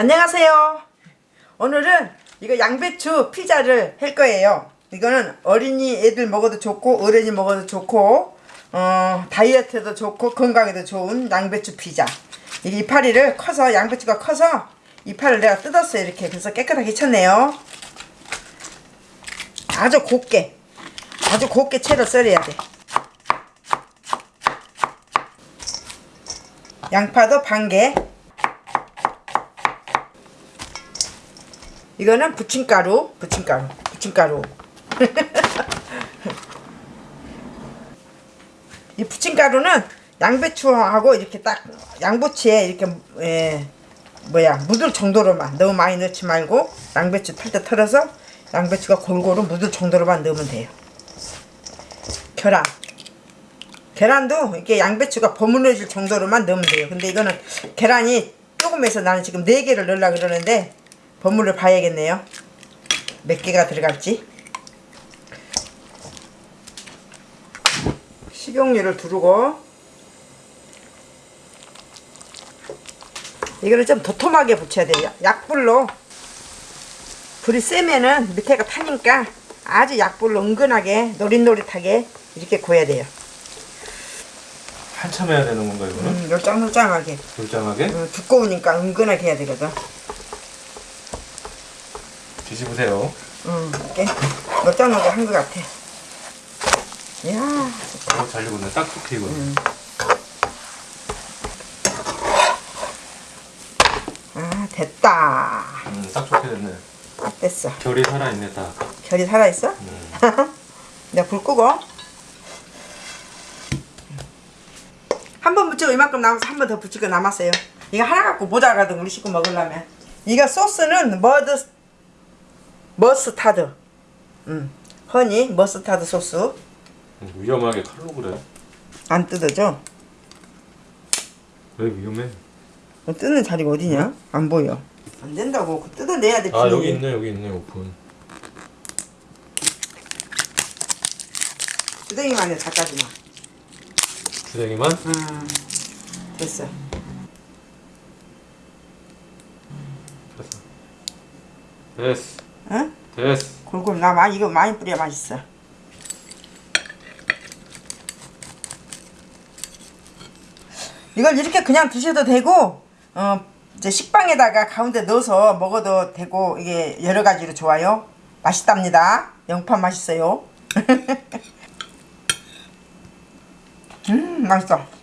안녕하세요. 오늘은 이거 양배추 피자를 할 거예요. 이거는 어린이 애들 먹어도 좋고 어른이 먹어도 좋고 어, 다이어트에도 좋고 건강에도 좋은 양배추 피자. 이 이파리를 커서 양배추가 커서 이파리를 내가 뜯었어요. 이렇게 그래서 깨끗하게 쳤네요. 아주 곱게 아주 곱게 채로 썰어야 돼. 양파도 반 개. 이거는 부침가루, 부침가루, 부침가루. 이 부침가루는 양배추하고 이렇게 딱 양부치에 이렇게 에, 뭐야 묻을 정도로만 너무 많이 넣지 말고 양배추 탈 때 털어서 양배추가 골고루 묻을 정도로만 넣으면 돼요. 계란. 계란도 이렇게 양배추가 버무려질 정도로만 넣으면 돼요. 근데 이거는 계란이 조금해서 나는 지금 4개를 넣으려고 그러는데 버무려 봐야겠네요. 몇 개가 들어갈지. 식용유를 두르고 이거는 좀 도톰하게 붙여야 돼요. 약불로 불이 세면은 밑에가 타니까 아주 약불로 은근하게 노릇노릇하게 이렇게 구워야 돼요. 한참 해야 되는 건가 이거는? 음, 열짱열짱하게 돌장하게 음, 두꺼우니까 은근하게 해야 되거든. 뒤집으세요. 음, 이렇게 열짱하게 한것 같아. 이야, 어, 잘 익었네. 딱 좋게 익었네. 음. 아 됐다. 음, 딱 좋게 됐네. 딱 됐어. 결이 살아있네 딱. 결이 살아있어? 음. 내가 불 끄고 한 번 붙이고 이만큼 남아서 한 번 더 붙이고 남았어요 이거 하나 갖고 모자라거든 우리 식구 먹으려면 이거 소스는 머드 머스타드 음, 허니 머스타드 소스 음, 위험하게 칼로 그래. 안 뜯어져 왜 위험해? 어, 뜯는 자리가 어디냐? 안 보여 안 된다고 뜯어내야 돼 아 비닐이. 여기 있네 여기 있네 오픈. 주댕이만 해 작가지마 주댕이만? 음, 됐어 됐어. 됐어. 응? 됐어. 골고루 나 많이 이거 많이 뿌려야 맛있어. 이걸 이렇게 그냥 드셔도 되고 어 이제 식빵에다가 가운데 넣어서 먹어도 되고 이게 여러 가지로 좋아요. 맛있답니다. 영판 맛있어요. 음 맛있어.